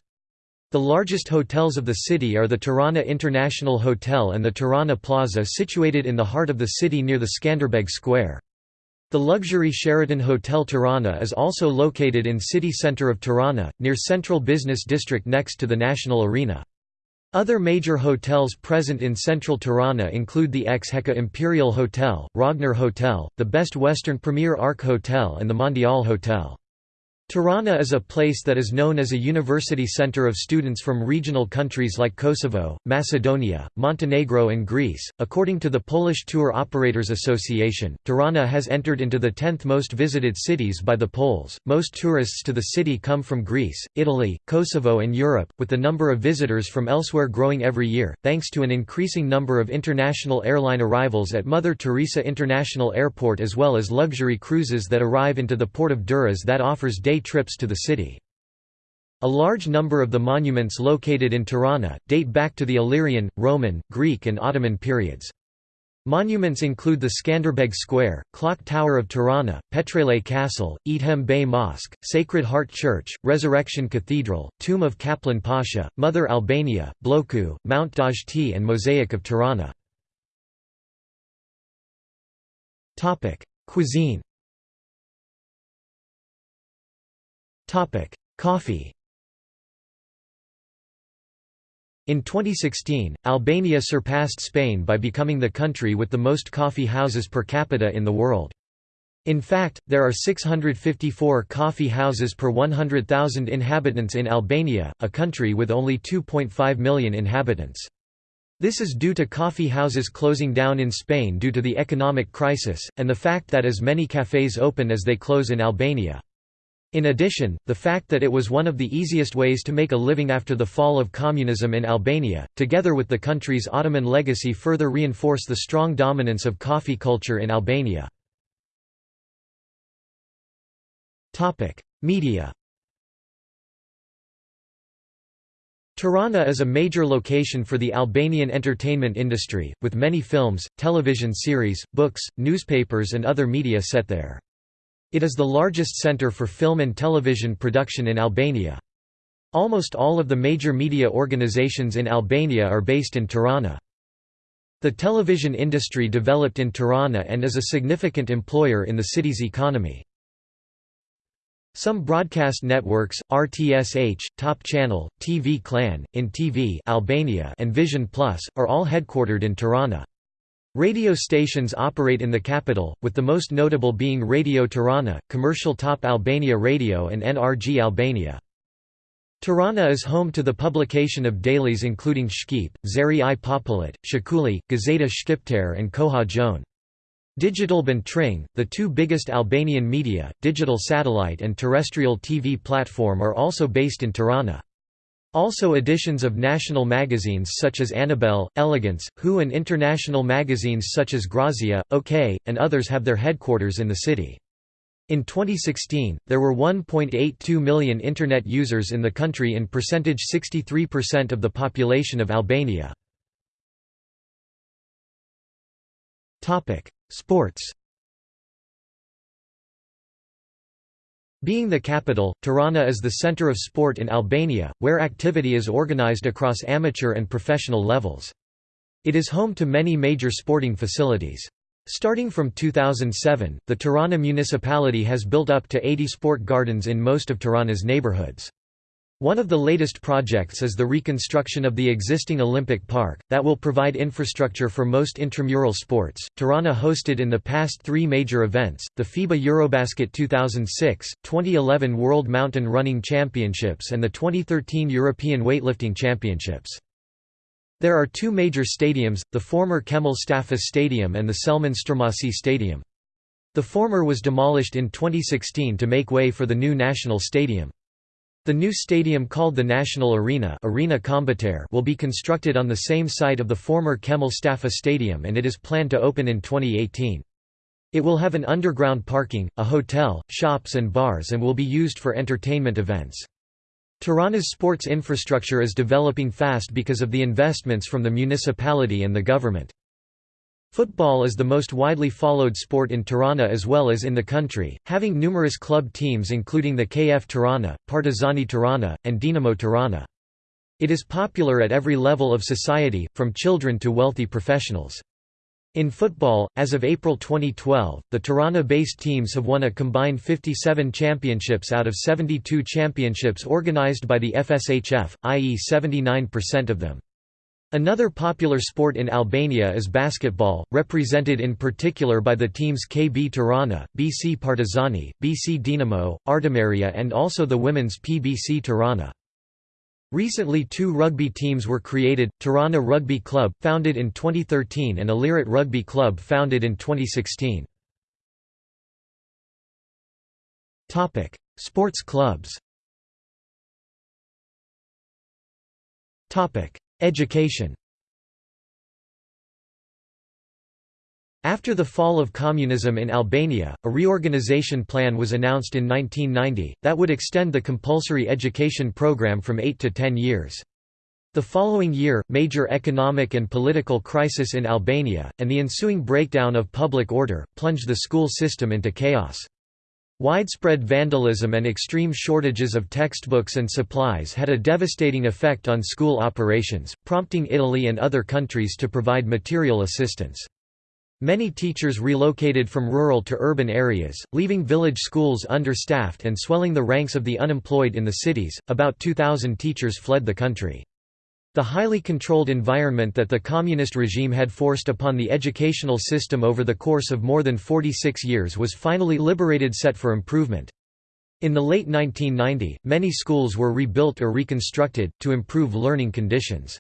The largest hotels of the city are the Tirana International Hotel and the Tirana Plaza situated in the heart of the city near the Skanderbeg Square. The luxury Sheraton Hotel Tirana is also located in city center of Tirana, near central business district next to the National Arena. Other major hotels present in central Tirana include the Ex-Heka Imperial Hotel, Rogner Hotel, the Best Western Premier Ark Hotel and the Mondial Hotel. Tirana is a place that is known as a university center of students from regional countries like Kosovo, Macedonia, Montenegro, and Greece. According to the Polish Tour Operators Association, Tirana has entered into the 10th most visited cities by the Poles. Most tourists to the city come from Greece, Italy, Kosovo, and Europe, with the number of visitors from elsewhere growing every year, thanks to an increasing number of international airline arrivals at Mother Teresa International Airport as well as luxury cruises that arrive into the port of Durrës that offers day trips to the city. A large number of the monuments located in Tirana, date back to the Illyrian, Roman, Greek and Ottoman periods. Monuments include the Skanderbeg Square, Clock Tower of Tirana, Petrele Castle, Edhem Bey Mosque, Sacred Heart Church, Resurrection Cathedral, Tomb of Kaplan Pasha, Mother Albania, Bloku, Mount Dajti and Mosaic of Tirana. Cuisine Coffee In 2016, Albania surpassed Spain by becoming the country with the most coffee houses per capita in the world. In fact, there are 654 coffee houses per 100,000 inhabitants in Albania, a country with only 2.5 million inhabitants. This is due to coffee houses closing down in Spain due to the economic crisis, and the fact that as many cafes open as they close in Albania. In addition, the fact that it was one of the easiest ways to make a living after the fall of communism in Albania, together with the country's Ottoman legacy further reinforce the strong dominance of coffee culture in Albania. Media Tirana is a major location for the Albanian entertainment industry, with many films, television series, books, newspapers and other media set there. It is the largest center for film and television production in Albania. Almost all of the major media organizations in Albania are based in Tirana. The television industry developed in Tirana and is a significant employer in the city's economy. Some broadcast networks, RTSH, Top Channel, TV Klan, In TV Albania and Vision Plus, are all headquartered in Tirana. Radio stations operate in the capital, with the most notable being Radio Tirana, Commercial Top Albania Radio and NRG Albania. Tirana is home to the publication of dailies including Shqip, Zeri i Popullit, Shqipëri, Gazeta Shqiptare and Koha Jonë. Digital Bantring, the two biggest Albanian media, digital satellite and terrestrial TV platform are also based in Tirana. Also editions of national magazines such as Annabelle, Elegance, Who and international magazines such as Grazia, OK, and others have their headquarters in the city. In 2016, there were 1.82 million Internet users in the country in percentage 63% of the population of Albania. Sports Being the capital, Tirana is the center of sport in Albania, where activity is organized across amateur and professional levels. It is home to many major sporting facilities. Starting from 2007, the Tirana municipality has built up to 80 sport gardens in most of Tirana's neighborhoods. One of the latest projects is the reconstruction of the existing Olympic Park, that will provide infrastructure for most intramural sports. Tirana hosted in the past three major events the FIBA Eurobasket 2006, 2011 World Mountain Running Championships, and the 2013 European Weightlifting Championships. There are two major stadiums, the former Kemal Stafa Stadium and the Selman Stermasi Stadium. The former was demolished in 2016 to make way for the new national stadium. The new stadium called the National Arena, Arena will be constructed on the same site of the former Kemal Stafa Stadium and it is planned to open in 2018. It will have an underground parking, a hotel, shops and bars and will be used for entertainment events. Tirana's sports infrastructure is developing fast because of the investments from the municipality and the government. Football is the most widely followed sport in Tirana as well as in the country, having numerous club teams including the KF Tirana, Partizani Tirana, and Dinamo Tirana. It is popular at every level of society, from children to wealthy professionals. In football, as of April 2012, the Tirana-based teams have won a combined 57 championships out of 72 championships organized by the FSHF, i.e. 79% of them. Another popular sport in Albania is basketball, represented in particular by the teams KB Tirana, BC Partizani, BC Dinamo, Artimeria and also the women's PBC Tirana. Recently two rugby teams were created, Tirana Rugby Club, founded in 2013 and Illirit Rugby Club founded in 2016. Sports clubs Education After the fall of communism in Albania, a reorganization plan was announced in 1990, that would extend the compulsory education program from 8 to 10 years. The following year, major economic and political crisis in Albania, and the ensuing breakdown of public order, plunged the school system into chaos. Widespread vandalism and extreme shortages of textbooks and supplies had a devastating effect on school operations, prompting Italy and other countries to provide material assistance. Many teachers relocated from rural to urban areas, leaving village schools understaffed and swelling the ranks of the unemployed in the cities. About 2,000 teachers fled the country. The highly controlled environment that the communist regime had forced upon the educational system over the course of more than 46 years was finally liberated set for improvement. In the late 1990, many schools were rebuilt or reconstructed, to improve learning conditions.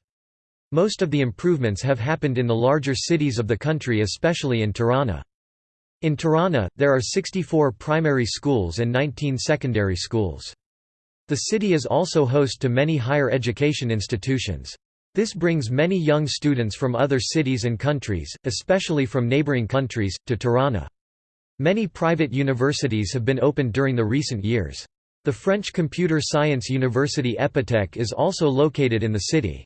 Most of the improvements have happened in the larger cities of the country especially in Tirana. In Tirana, there are 64 primary schools and 19 secondary schools. The city is also host to many higher education institutions. This brings many young students from other cities and countries, especially from neighboring countries, to Tirana. Many private universities have been opened during the recent years. The French computer science university Epitech is also located in the city.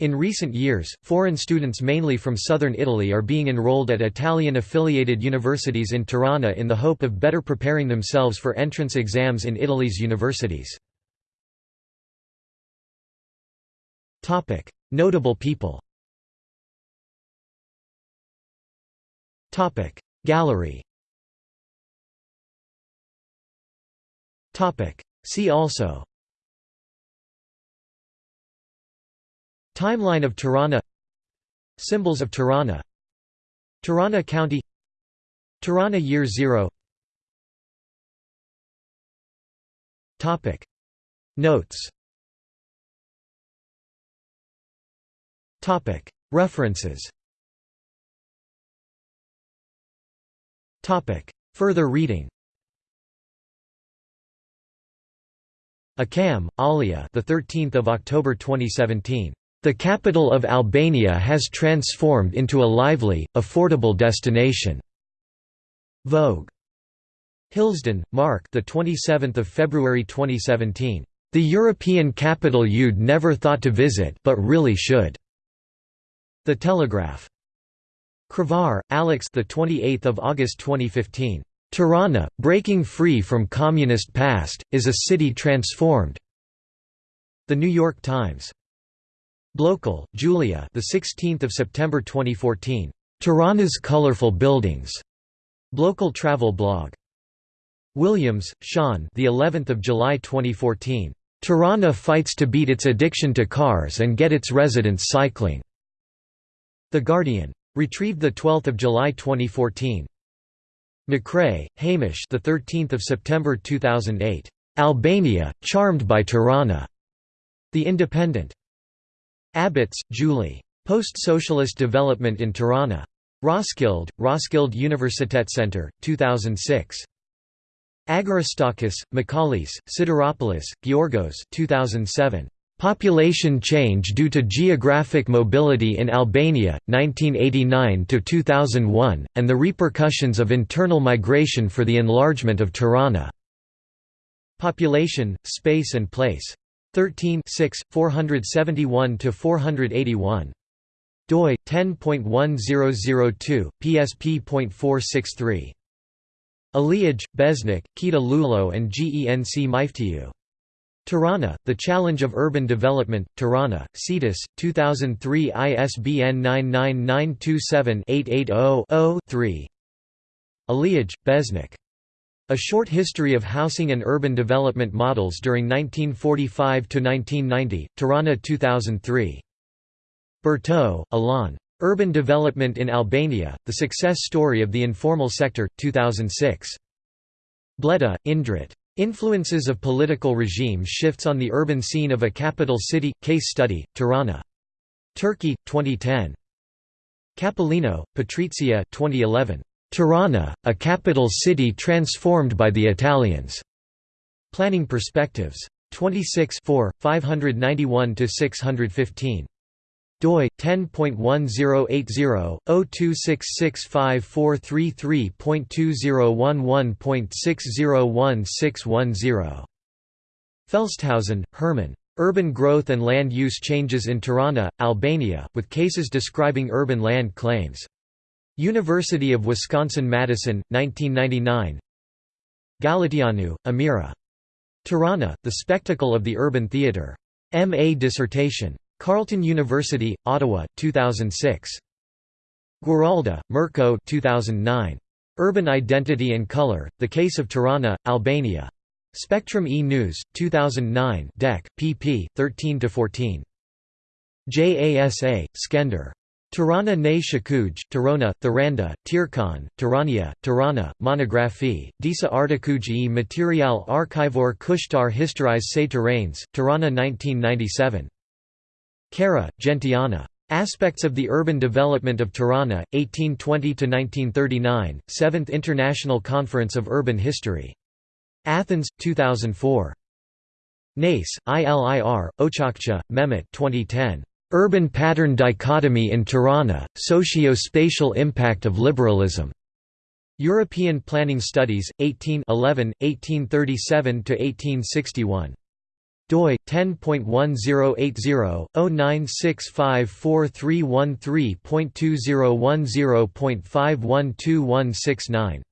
In recent years, foreign students mainly from southern Italy are being enrolled at Italian-affiliated universities in Tirana in the hope of better preparing themselves for entrance exams in Italy's universities. Notable people Gallery See also Timeline of Tirana. Symbols of Tirana. Tirana County. Tirana Year Zero. Notes. Topic. References. Topic. Further reading. Akkam, Alia. The 13th of October 2017. The capital of Albania has transformed into a lively, affordable destination. Vogue. Hillsden, Mark. The 27th of February 2017. The European capital you'd never thought to visit, but really should. The Telegraph. Crevar, Alex. The 28th of August 2015. Tirana, breaking free from communist past, is a city transformed. The New York Times. Blokel, Julia. The 16th of September 2014. Tirana's colorful buildings. Blokel travel blog. Williams, Sean. The 11th of July 2014. Tirana fights to beat its addiction to cars and get its residents cycling. The Guardian. Retrieved the 12th of July 2014. McRae, Hamish. The 13th of September 2008. Albania, charmed by Tirana. The Independent. Abbots, Julie. Post-Socialist Development in Tirana. Roskilde, Roskilde Universitetscenter, 2006. Agorastakis, Michalis, Sidiropoulos, Georgos 2007. Population change due to geographic mobility in Albania, 1989–2001, and the repercussions of internal migration for the enlargement of Tirana. Population, Space and Place. 13 6, 471–481. doi 10.1002 psp.463 Aliaj, Besnik, Kita Lulo and Genc Myftiu. Tirana, The Challenge of Urban Development, Tirana, CETUS, 2003 ISBN 99927-880-0-3 Aliaj, Besnik. A Short History of Housing and Urban Development Models During 1945–1990, Tirana 2003. Bertaux, Alain. Urban Development in Albania, The Success Story of the Informal Sector, 2006. Bleda, Indrit. Influences of Political Regime Shifts on the Urban Scene of a Capital City, Case Study, Tirana. Turkey, 2010. Capolino, Patrizia 2011. Tirana, a capital city transformed by the Italians. Planning Perspectives. 26 591–615 doi 10.1080/026654333.2011.601610. Felstehausen, Herman. Urban Growth and Land Use Changes in Tirana, Albania, with cases describing urban land claims. University of Wisconsin-Madison, 1999 Galatianu, Amira. Tirana, The Spectacle of the Urban Theatre. M.A. dissertation. Carleton University, Ottawa, 2006. Guaralda, Mirko 2009. Urban Identity and Color, The Case of Tirana, Albania. Spectrum E-News, 2009 Dec, pp. 13–14. JASA, Skender. Tirana ne Shakuj, Tirana, Thiranda, Tirkan, Tirania, Tirana, Monographie, Disa Articuj e Material Archivor Kushtar Historis se Terrains, Tirana 1997. Kara, Gentiana. Aspects of the Urban Development of Tirana, 1820–1939, 7th International Conference of Urban History. Athens, 2004. Nace, ILIR, Ochakcha, Mehmet 2010. Urban Pattern Dichotomy in Tirana, Socio-Spatial Impact of Liberalism. European Planning Studies, 18 1837–1861 doi 10.1080/0965431.2010.512169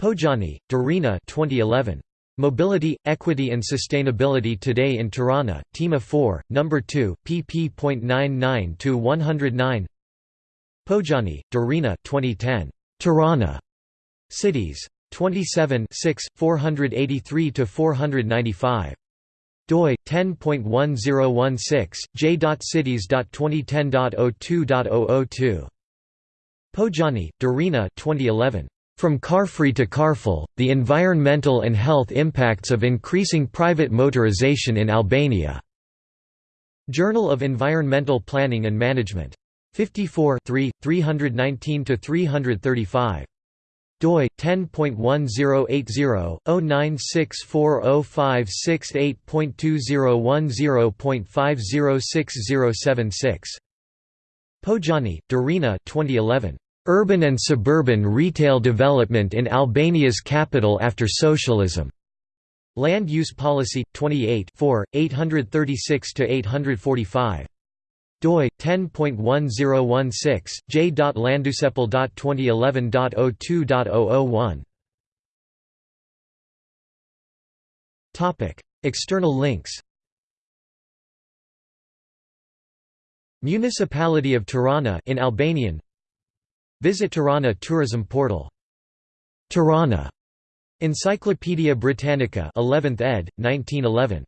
Pojani, Darina 2011 Mobility, Equity and Sustainability Today in Tirana, Tema 4, No. 2, pp.99 109 Pojani, Darina 2010 Tirana. Cities. 27 6, 483 495 doi 10.1016 j.cities.2010.02.002 Pojani, Darina 2011 From Car-Free to Carful: The Environmental and Health Impacts of Increasing Private Motorization in Albania. Journal of Environmental Planning and Management. 54 319 335 doi 10.1080/0964056.2010.506076 Pojani, Darina 2011 Urban and Suburban Retail Development in Albania's Capital After Socialism. Land Use Policy 28 836–845 doi 10.1016 j.landusepal.2011.02.001 Topic External links. Municipality of Tirana in Albanian Visit Tirana tourism portal. Tirana. Encyclopædia Britannica 11th ed. 1911